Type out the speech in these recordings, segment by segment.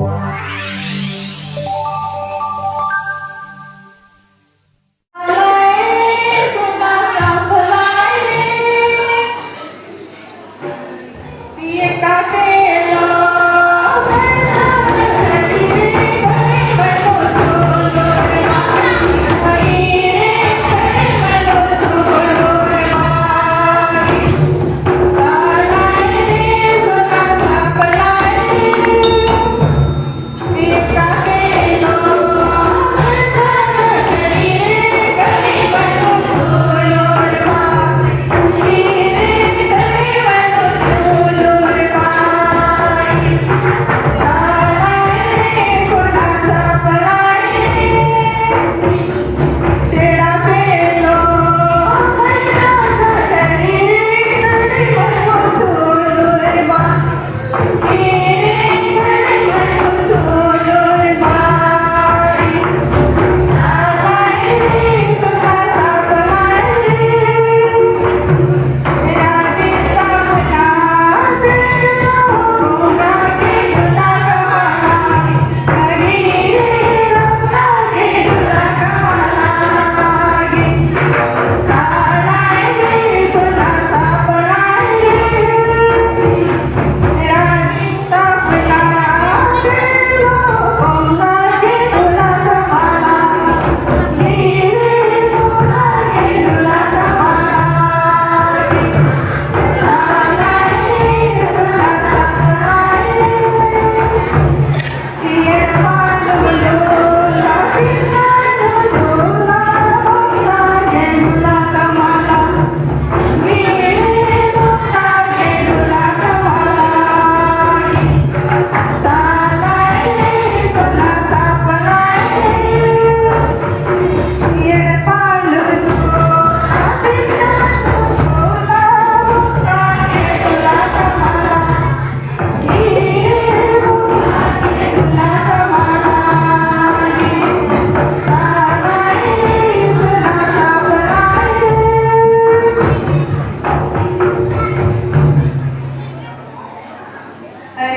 Wow.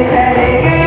Sally, Sally, Sally.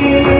you.